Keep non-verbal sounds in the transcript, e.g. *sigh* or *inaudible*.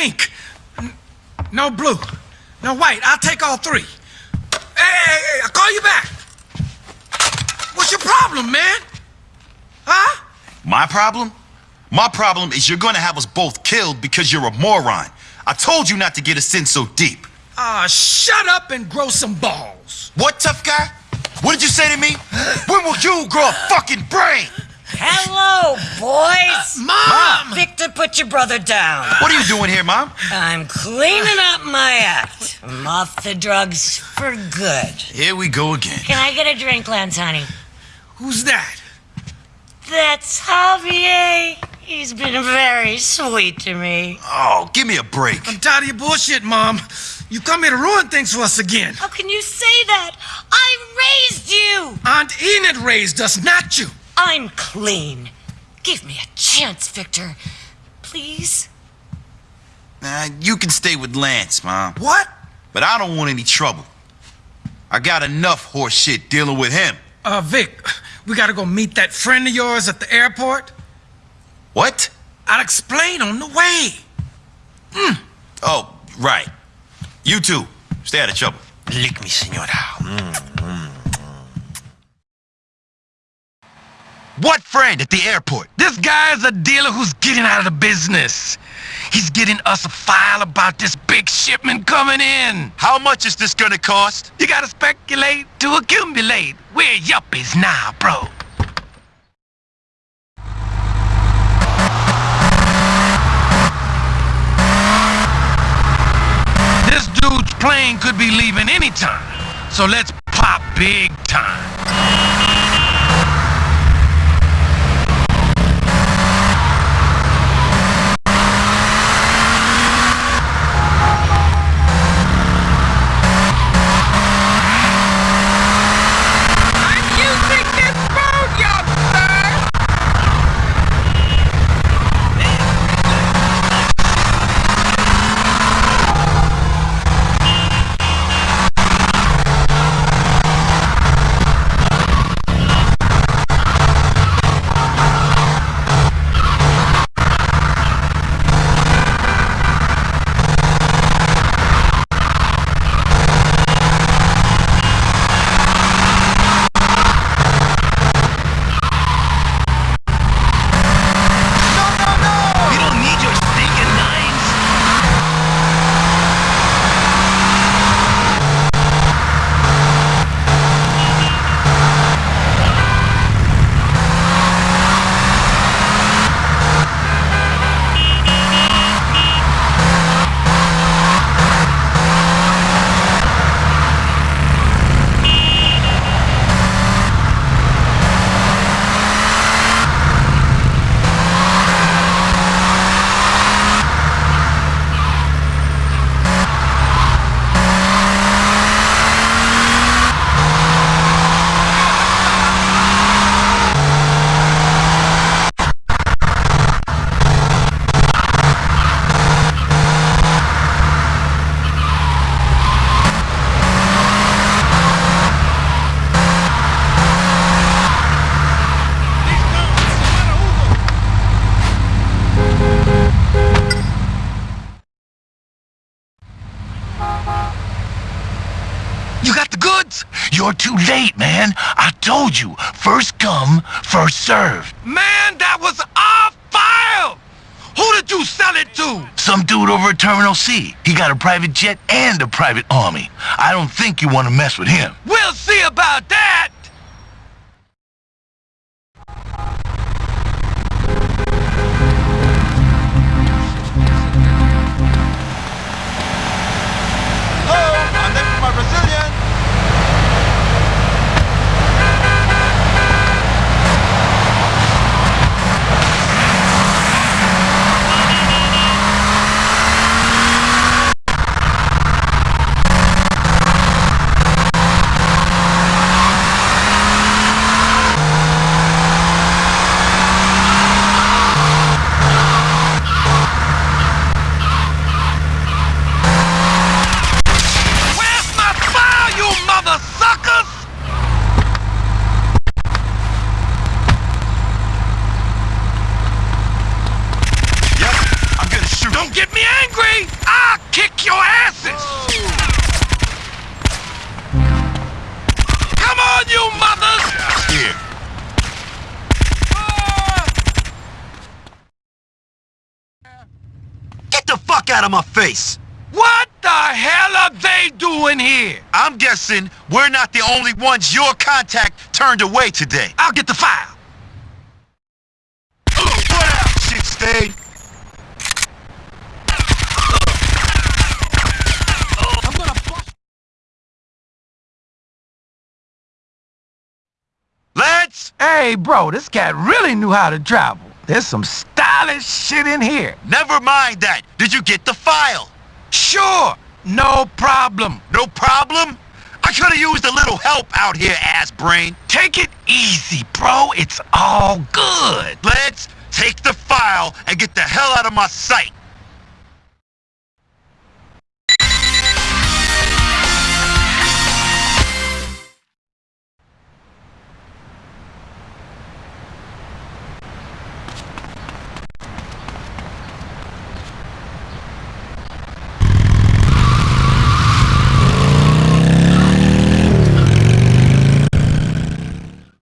pink. No blue. No white. I'll take all three. Hey, hey, hey, I'll call you back. What's your problem, man? Huh? My problem? My problem is you're gonna have us both killed because you're a moron. I told you not to get us in so deep. Ah, uh, shut up and grow some balls. What, tough guy? What did you say to me? *gasps* when will you grow a fucking brain? Hello, boys! Uh, Mom! Victor, put your brother down. What are you doing here, Mom? I'm cleaning up my act. I'm off the drugs for good. Here we go again. Can I get a drink, Lance, honey? Who's that? That's Javier. He's been very sweet to me. Oh, give me a break. I'm tired of your bullshit, Mom. You come here to ruin things for us again. How can you say that? I raised you! Aunt Enid raised us, not you. I'm clean. Give me a chance, Victor. Please? Nah, you can stay with Lance, Mom. What? But I don't want any trouble. I got enough horse shit dealing with him. Uh, Vic, we gotta go meet that friend of yours at the airport. What? I'll explain on the way. Mm. Oh, right. You too. stay out of trouble. Lick me, senora. Mm, What friend at the airport? This guy's a dealer who's getting out of the business. He's getting us a file about this big shipment coming in. How much is this gonna cost? You gotta speculate to accumulate. We're yuppies now, bro. This dude's plane could be leaving anytime. So let's pop big time. You're too late, man. I told you, first come, first served. Man, that was our file! Who did you sell it to? Some dude over at Terminal C. He got a private jet and a private army. I don't think you want to mess with him. We'll see about that! Don't get me angry! I'll kick your asses! Come on, you mothers! Get the fuck out of my face! What the hell are they doing here? I'm guessing we're not the only ones your contact turned away today. I'll get the file. Put shit! Hey, bro, this cat really knew how to travel. There's some stylish shit in here. never mind that. Did you get the file? Sure, no problem. No problem? I could have used a little help out here, ass brain. Take it easy, bro. It's all good. Let's take the file and get the hell out of my sight.